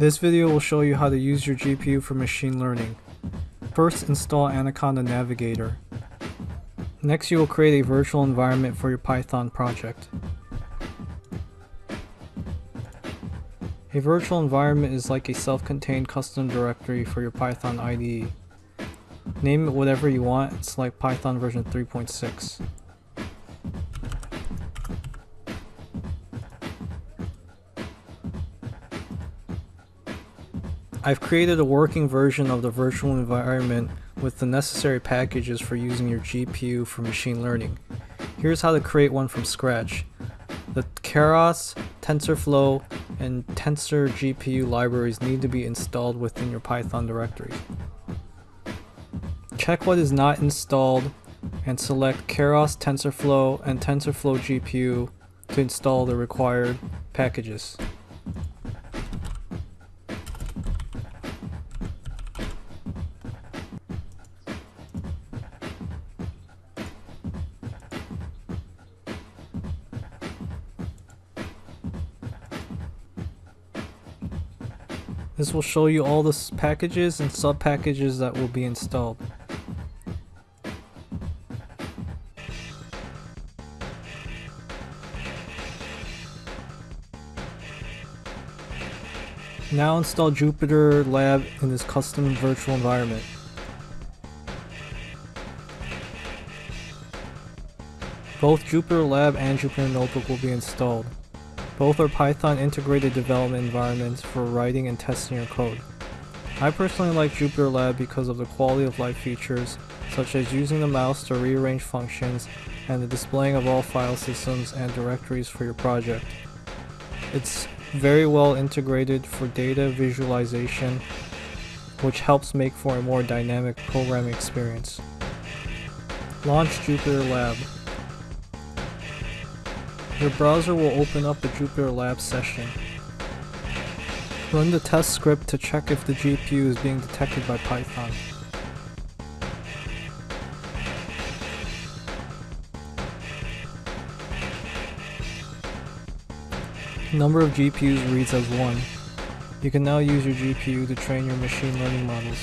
This video will show you how to use your GPU for machine learning. First install Anaconda Navigator. Next you will create a virtual environment for your Python project. A virtual environment is like a self-contained custom directory for your Python IDE. Name it whatever you want and select Python version 3.6. I've created a working version of the virtual environment with the necessary packages for using your GPU for machine learning. Here's how to create one from scratch. The Keras, TensorFlow, and Tensor GPU libraries need to be installed within your Python directory. Check what is not installed and select Keras TensorFlow and TensorFlow GPU to install the required packages. This will show you all the packages and sub-packages that will be installed. Now install Jupyter Lab in this custom virtual environment. Both Jupyter Lab and Jupyter Notebook will be installed. Both are Python integrated development environments for writing and testing your code. I personally like Jupyter Lab because of the quality of life features, such as using the mouse to rearrange functions and the displaying of all file systems and directories for your project. It's very well integrated for data visualization, which helps make for a more dynamic programming experience. Launch Jupyter Lab. Your browser will open up the Jupyter Lab session. Run the test script to check if the GPU is being detected by Python. Number of GPUs reads as 1. You can now use your GPU to train your machine learning models.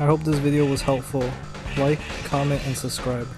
I hope this video was helpful. Like, comment, and subscribe.